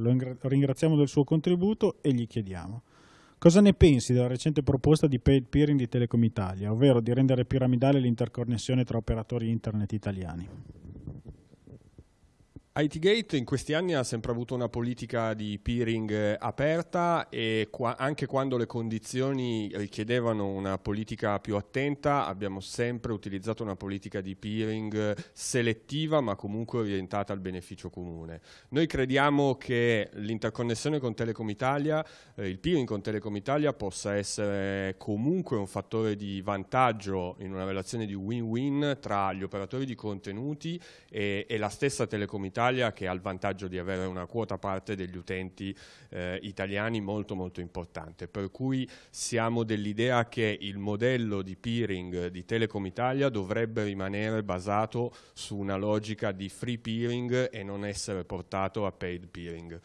Lo ringraziamo del suo contributo e gli chiediamo cosa ne pensi della recente proposta di paid peering di Telecom Italia, ovvero di rendere piramidale l'interconnessione tra operatori internet italiani. ITGate in questi anni ha sempre avuto una politica di peering eh, aperta e qua, anche quando le condizioni richiedevano una politica più attenta abbiamo sempre utilizzato una politica di peering selettiva ma comunque orientata al beneficio comune. Noi crediamo che l'interconnessione con Telecom Italia, eh, il peering con Telecom Italia possa essere comunque un fattore di vantaggio in una relazione di win-win tra gli operatori di contenuti e, e la stessa Telecom Italia Italia che ha il vantaggio di avere una quota parte degli utenti eh, italiani molto molto importante, per cui siamo dell'idea che il modello di peering di Telecom Italia dovrebbe rimanere basato su una logica di free peering e non essere portato a paid peering.